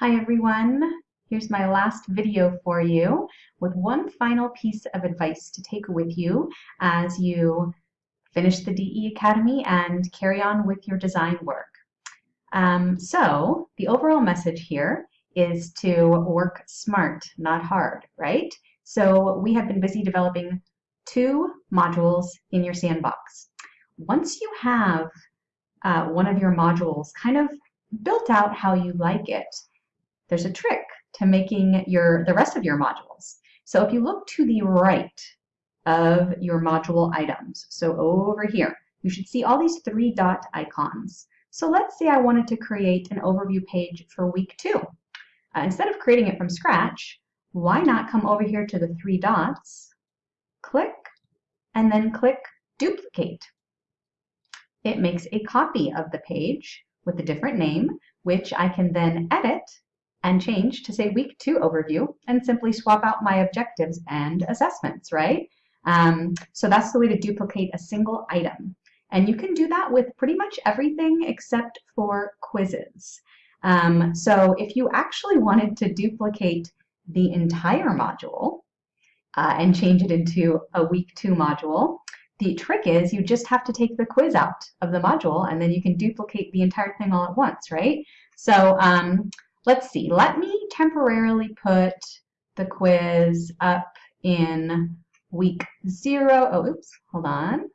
Hi everyone. Here's my last video for you with one final piece of advice to take with you as you finish the DE Academy and carry on with your design work. Um, so the overall message here is to work smart, not hard, right? So we have been busy developing two modules in your sandbox. Once you have uh, one of your modules kind of built out how you like it, there's a trick to making your the rest of your modules. So if you look to the right of your module items, so over here, you should see all these three dot icons. So let's say I wanted to create an overview page for week two. Uh, instead of creating it from scratch, why not come over here to the three dots, click, and then click duplicate. It makes a copy of the page with a different name, which I can then edit and change to say week two overview and simply swap out my objectives and assessments, right? Um, so that's the way to duplicate a single item. And you can do that with pretty much everything except for quizzes. Um, so if you actually wanted to duplicate the entire module uh, and change it into a week two module, the trick is you just have to take the quiz out of the module and then you can duplicate the entire thing all at once, right? So um, Let's see, let me temporarily put the quiz up in week zero. Oh, oops, hold on.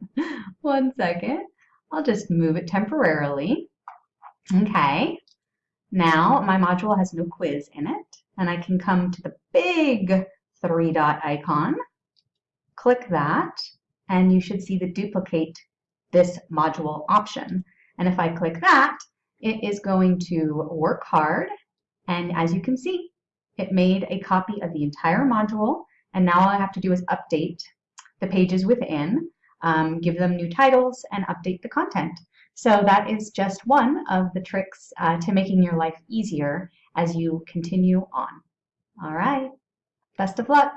One second. I'll just move it temporarily. Okay. Now my module has no quiz in it, and I can come to the big three dot icon, click that, and you should see the duplicate this module option. And if I click that, it is going to work hard, and as you can see, it made a copy of the entire module, and now all I have to do is update the pages within, um, give them new titles, and update the content. So that is just one of the tricks uh, to making your life easier as you continue on. All right, best of luck.